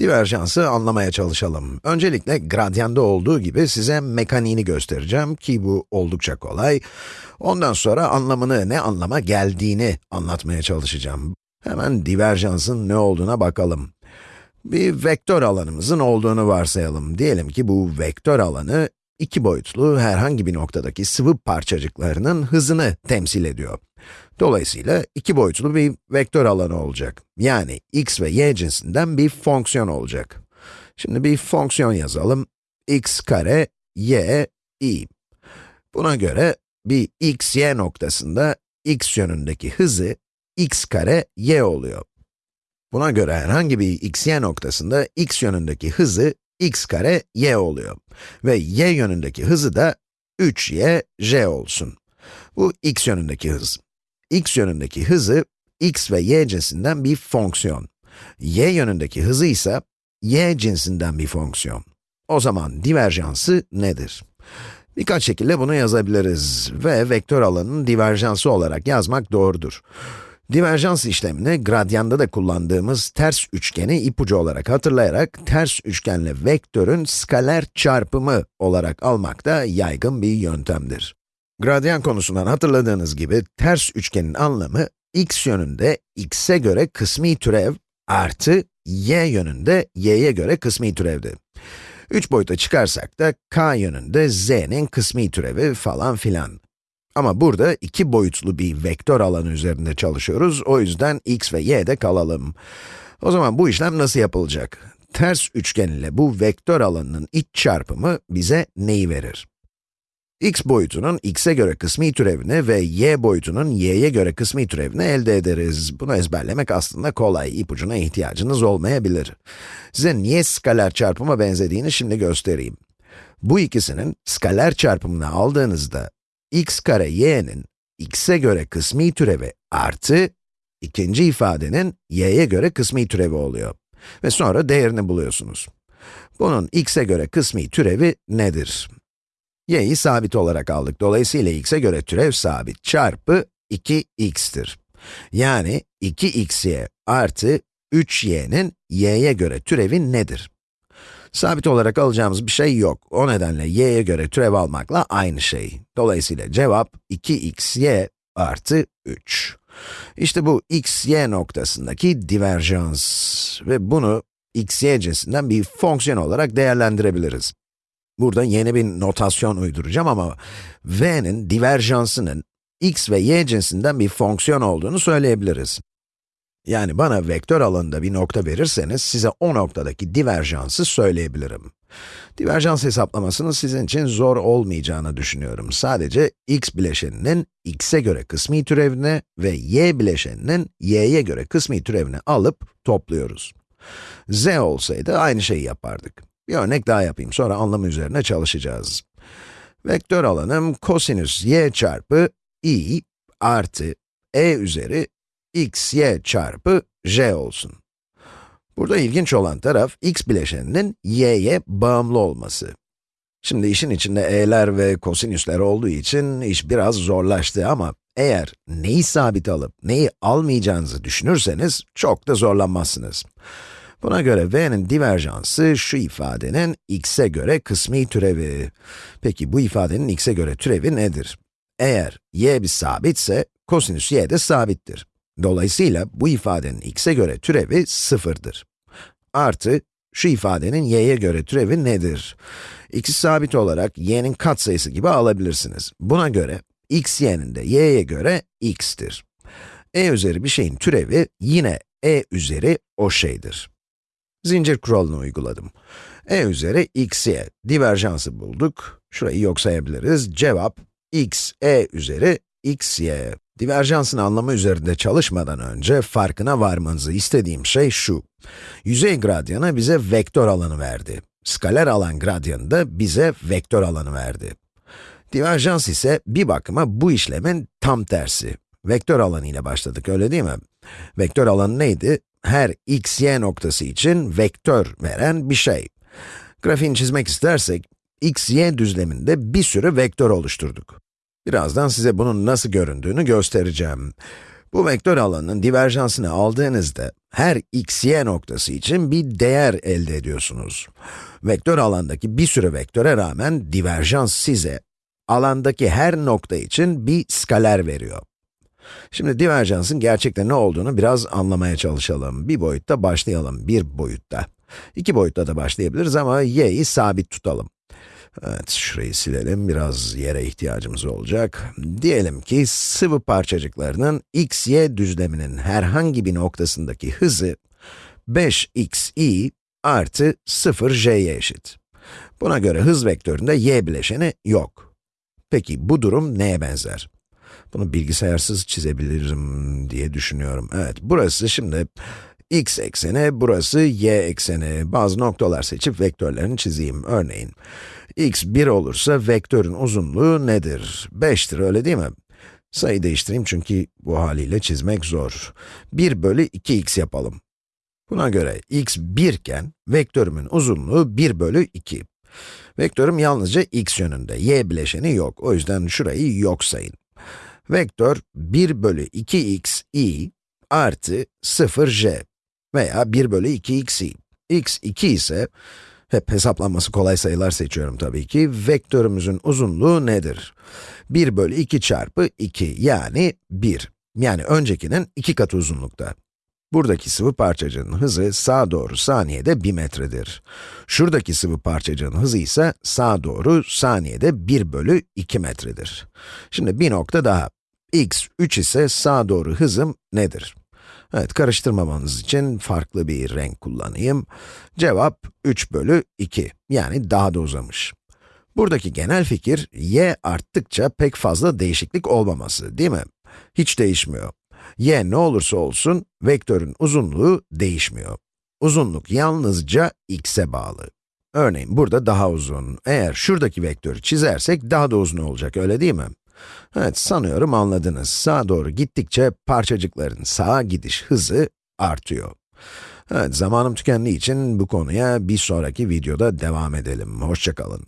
Diverjansı anlamaya çalışalım. Öncelikle gradyanda olduğu gibi size mekaniğini göstereceğim ki bu oldukça kolay. Ondan sonra anlamını, ne anlama geldiğini anlatmaya çalışacağım. Hemen diverjansın ne olduğuna bakalım. Bir vektör alanımızın olduğunu varsayalım. Diyelim ki bu vektör alanı iki boyutlu herhangi bir noktadaki sıvı parçacıklarının hızını temsil ediyor. Dolayısıyla iki boyutlu bir vektör alanı olacak. Yani x ve y cinsinden bir fonksiyon olacak. Şimdi bir fonksiyon yazalım. x kare y i. Buna göre bir x, y noktasında x yönündeki hızı x kare y oluyor. Buna göre herhangi bir x, y noktasında x yönündeki hızı x kare y oluyor. Ve y yönündeki hızı da 3y j olsun. Bu x yönündeki hız x yönündeki hızı x ve y cinsinden bir fonksiyon. y yönündeki hızı ise y cinsinden bir fonksiyon. O zaman diverjansı nedir? Birkaç şekilde bunu yazabiliriz ve vektör alanının diverjansı olarak yazmak doğrudur. Diverjans işlemini gradyanda da kullandığımız ters üçgeni ipucu olarak hatırlayarak ters üçgenle vektörün skaler çarpımı olarak almak da yaygın bir yöntemdir. Gradyan konusundan hatırladığınız gibi ters üçgenin anlamı x yönünde x'e göre kısmi türev artı y yönünde y'ye göre kısmi türevdi. Üç boyuta çıkarsak da k yönünde z'nin kısmi türevi falan filan. Ama burada iki boyutlu bir vektör alanı üzerinde çalışıyoruz, o yüzden x ve y'de kalalım. O zaman bu işlem nasıl yapılacak? Ters üçgen ile bu vektör alanının iç çarpımı bize neyi verir? X boyutunun x'e göre kısmi türevini ve y boyutunun y'ye göre kısmi türevini elde ederiz. Bunu ezberlemek aslında kolay, ipucuna ihtiyacınız olmayabilir. Size niye skaler çarpıma benzediğini şimdi göstereyim. Bu ikisinin skaler çarpımını aldığınızda, x kare y'nin x'e göre kısmi türevi artı, ikinci ifadenin y'ye göre kısmi türevi oluyor. Ve sonra değerini buluyorsunuz. Bunun x'e göre kısmi türevi nedir? Y'yi sabit olarak aldık. Dolayısıyla x'e göre türev sabit çarpı 2x'tir. Yani 2xy artı 3y'nin y'ye göre türevi nedir? Sabit olarak alacağımız bir şey yok. O nedenle y'ye göre türev almakla aynı şey. Dolayısıyla cevap 2xy artı 3. İşte bu x, y noktasındaki diverjans ve bunu x, y cinsinden bir fonksiyon olarak değerlendirebiliriz. Burada yeni bir notasyon uyduracağım ama v'nin diverjansının x ve y cinsinden bir fonksiyon olduğunu söyleyebiliriz. Yani bana vektör alanında bir nokta verirseniz, size o noktadaki diverjansı söyleyebilirim. Diverjans hesaplamasının sizin için zor olmayacağını düşünüyorum. Sadece x bileşeninin x'e göre kısmi türevini ve y bileşeninin y'ye göre kısmi türevini alıp topluyoruz. z olsaydı aynı şeyi yapardık. Bir örnek daha yapayım, sonra anlamı üzerine çalışacağız. Vektör alanım kosinüs y çarpı i artı e üzeri x y çarpı j olsun. Burada ilginç olan taraf, x bileşeninin y'ye bağımlı olması. Şimdi işin içinde e'ler ve kosinüsler olduğu için iş biraz zorlaştı ama eğer neyi sabit alıp neyi almayacağınızı düşünürseniz çok da zorlanmazsınız. Buna göre v'nin diverjansı şu ifadenin x'e göre kısmi türevi. Peki bu ifadenin x'e göre türevi nedir? Eğer y bir sabitse, kosinüs y de sabittir. Dolayısıyla bu ifadenin x'e göre türevi sıfırdır. Artı, şu ifadenin y'ye göre türevi nedir? x'i sabit olarak y'nin katsayısı gibi alabilirsiniz. Buna göre, x y'nin de y'ye göre x'tir. e üzeri bir şeyin türevi yine e üzeri o şeydir. Zincir kuralını uyguladım. e üzeri x'ye diverjansı bulduk. Şurayı yok sayabiliriz. Cevap x, e üzeri xy. Diverjansın anlamı üzerinde çalışmadan önce farkına varmanızı istediğim şey şu. Yüzey gradyanı bize vektör alanı verdi. Skaler alan gradyanı da bize vektör alanı verdi. Diverjans ise bir bakıma bu işlemin tam tersi. Vektör alanı ile başladık, öyle değil mi? Vektör alanı neydi? Her x, y noktası için vektör veren bir şey. Grafiğini çizmek istersek, x, y düzleminde bir sürü vektör oluşturduk. Birazdan size bunun nasıl göründüğünü göstereceğim. Bu vektör alanının diverjansını aldığınızda, her x, y noktası için bir değer elde ediyorsunuz. Vektör alandaki bir sürü vektöre rağmen diverjans size, alandaki her nokta için bir skaler veriyor. Şimdi diverjansın gerçekten ne olduğunu biraz anlamaya çalışalım. Bir boyutta başlayalım, bir boyutta. İki boyutta da başlayabiliriz ama y'yi sabit tutalım. Evet, şurayı silelim, biraz yere ihtiyacımız olacak. Diyelim ki sıvı parçacıklarının x, y düzleminin herhangi bir noktasındaki hızı 5xi artı 0j'ye eşit. Buna göre hız vektöründe y bileşeni yok. Peki bu durum neye benzer? Bunu bilgisayarsız çizebilirim diye düşünüyorum. Evet, burası şimdi x ekseni, burası y ekseni. Bazı noktalar seçip vektörlerini çizeyim. Örneğin, x 1 olursa vektörün uzunluğu nedir? 5'tir, öyle değil mi? Sayı değiştireyim çünkü bu haliyle çizmek zor. 1 bölü 2x yapalım. Buna göre x 1 iken, vektörümün uzunluğu 1 bölü 2. Vektörüm yalnızca x yönünde, y bileşeni yok. O yüzden şurayı yok sayın. Vektör 1 bölü 2x i artı 0j veya 1 bölü 2xi. x 2 ise, hep hesaplanması kolay sayılar seçiyorum tabii ki, vektörümüzün uzunluğu nedir? 1 bölü 2 çarpı 2 yani 1. Yani öncekinin 2 katı uzunlukta. Buradaki sıvı parçacığın hızı sağa doğru saniyede 1 metredir. Şuradaki sıvı parçacığın hızı ise sağa doğru saniyede 1 bölü 2 metredir. Şimdi bir nokta daha. x 3 ise sağa doğru hızım nedir? Evet, karıştırmamanız için farklı bir renk kullanayım. Cevap 3 bölü 2, yani daha da uzamış. Buradaki genel fikir, y arttıkça pek fazla değişiklik olmaması, değil mi? Hiç değişmiyor. Y ne olursa olsun, vektörün uzunluğu değişmiyor. Uzunluk yalnızca x'e bağlı. Örneğin burada daha uzun. Eğer şuradaki vektörü çizersek daha da uzun olacak, öyle değil mi? Evet, sanıyorum anladınız. Sağa doğru gittikçe parçacıkların sağa gidiş hızı artıyor. Evet, zamanım tükendiği için bu konuya bir sonraki videoda devam edelim. Hoşçakalın.